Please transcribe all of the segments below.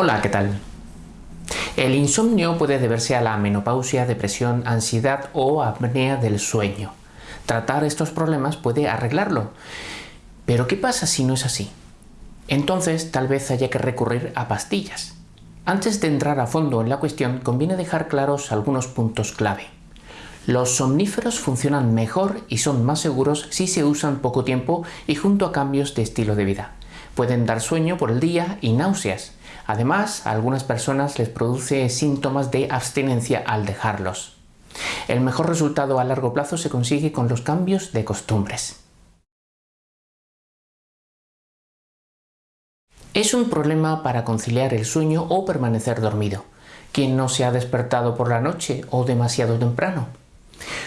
Hola, ¿qué tal? El insomnio puede deberse a la menopausia, depresión, ansiedad o apnea del sueño. Tratar estos problemas puede arreglarlo. Pero ¿qué pasa si no es así? Entonces tal vez haya que recurrir a pastillas. Antes de entrar a fondo en la cuestión, conviene dejar claros algunos puntos clave. Los somníferos funcionan mejor y son más seguros si se usan poco tiempo y junto a cambios de estilo de vida. Pueden dar sueño por el día y náuseas. Además, a algunas personas les produce síntomas de abstinencia al dejarlos. El mejor resultado a largo plazo se consigue con los cambios de costumbres. Es un problema para conciliar el sueño o permanecer dormido. quien no se ha despertado por la noche o demasiado temprano?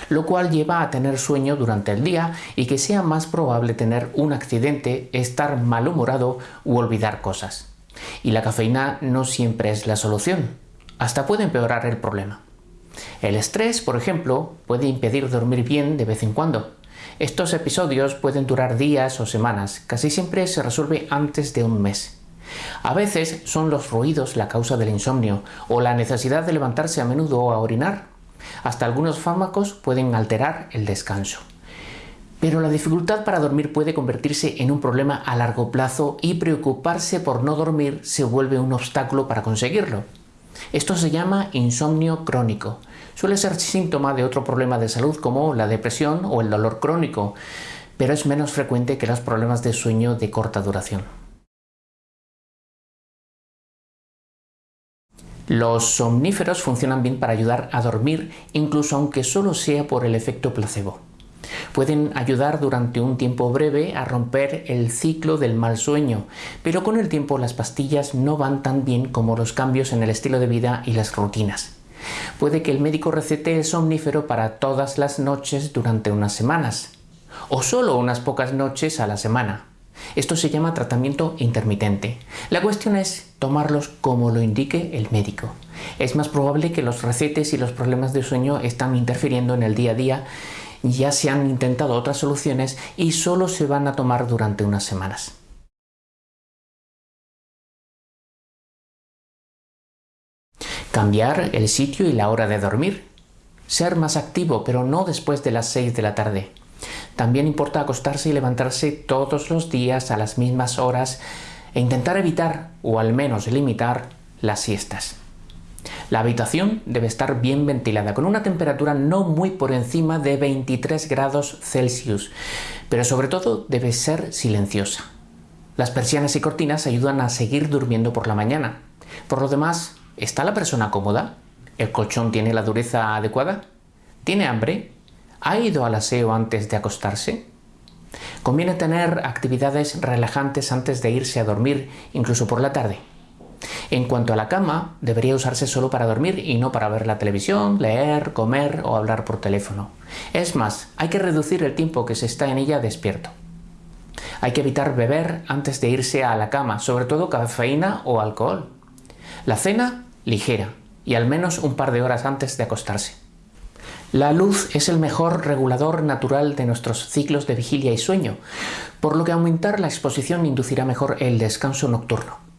Lo cual lleva a tener sueño durante el día y que sea más probable tener un accidente, estar malhumorado u olvidar cosas. Y la cafeína no siempre es la solución. Hasta puede empeorar el problema. El estrés, por ejemplo, puede impedir dormir bien de vez en cuando. Estos episodios pueden durar días o semanas, casi siempre se resuelve antes de un mes. A veces son los ruidos la causa del insomnio o la necesidad de levantarse a menudo a orinar. Hasta algunos fármacos pueden alterar el descanso. Pero la dificultad para dormir puede convertirse en un problema a largo plazo y preocuparse por no dormir se vuelve un obstáculo para conseguirlo. Esto se llama insomnio crónico. Suele ser síntoma de otro problema de salud como la depresión o el dolor crónico, pero es menos frecuente que los problemas de sueño de corta duración. Los somníferos funcionan bien para ayudar a dormir, incluso aunque solo sea por el efecto placebo. Pueden ayudar durante un tiempo breve a romper el ciclo del mal sueño, pero con el tiempo las pastillas no van tan bien como los cambios en el estilo de vida y las rutinas. Puede que el médico recete el somnífero para todas las noches durante unas semanas, o solo unas pocas noches a la semana. Esto se llama tratamiento intermitente. La cuestión es tomarlos como lo indique el médico. Es más probable que los recetes y los problemas de sueño están interfiriendo en el día a día ya se han intentado otras soluciones y solo se van a tomar durante unas semanas. Cambiar el sitio y la hora de dormir. Ser más activo, pero no después de las 6 de la tarde. También importa acostarse y levantarse todos los días a las mismas horas e intentar evitar, o al menos limitar, las siestas. La habitación debe estar bien ventilada, con una temperatura no muy por encima de 23 grados Celsius, pero sobre todo debe ser silenciosa. Las persianas y cortinas ayudan a seguir durmiendo por la mañana. Por lo demás, ¿está la persona cómoda? ¿El colchón tiene la dureza adecuada? ¿Tiene hambre? ¿Ha ido al aseo antes de acostarse? Conviene tener actividades relajantes antes de irse a dormir, incluso por la tarde. En cuanto a la cama, debería usarse solo para dormir y no para ver la televisión, leer, comer o hablar por teléfono. Es más, hay que reducir el tiempo que se está en ella despierto. Hay que evitar beber antes de irse a la cama, sobre todo cafeína o alcohol. La cena, ligera, y al menos un par de horas antes de acostarse. La luz es el mejor regulador natural de nuestros ciclos de vigilia y sueño, por lo que aumentar la exposición inducirá mejor el descanso nocturno.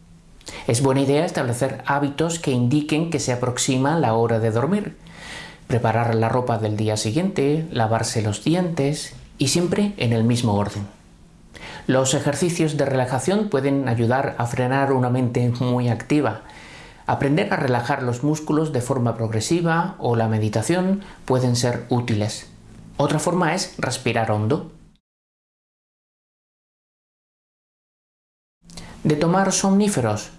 Es buena idea establecer hábitos que indiquen que se aproxima la hora de dormir. Preparar la ropa del día siguiente, lavarse los dientes y siempre en el mismo orden. Los ejercicios de relajación pueden ayudar a frenar una mente muy activa. Aprender a relajar los músculos de forma progresiva o la meditación pueden ser útiles. Otra forma es respirar hondo. De tomar somníferos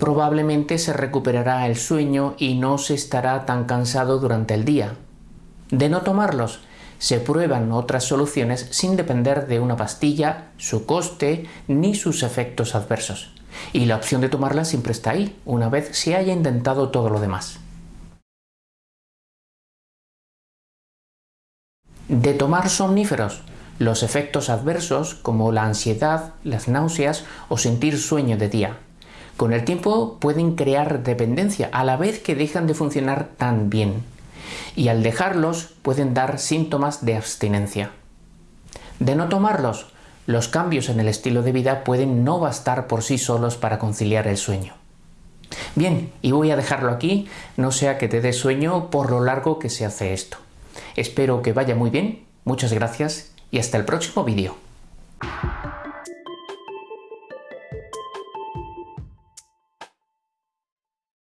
probablemente se recuperará el sueño y no se estará tan cansado durante el día. De no tomarlos, se prueban otras soluciones sin depender de una pastilla, su coste ni sus efectos adversos. Y la opción de tomarla siempre está ahí, una vez se haya intentado todo lo demás. De tomar somníferos, los efectos adversos como la ansiedad, las náuseas o sentir sueño de día. Con el tiempo pueden crear dependencia a la vez que dejan de funcionar tan bien y al dejarlos pueden dar síntomas de abstinencia. De no tomarlos, los cambios en el estilo de vida pueden no bastar por sí solos para conciliar el sueño. Bien, y voy a dejarlo aquí, no sea que te dé sueño por lo largo que se hace esto. Espero que vaya muy bien, muchas gracias y hasta el próximo vídeo.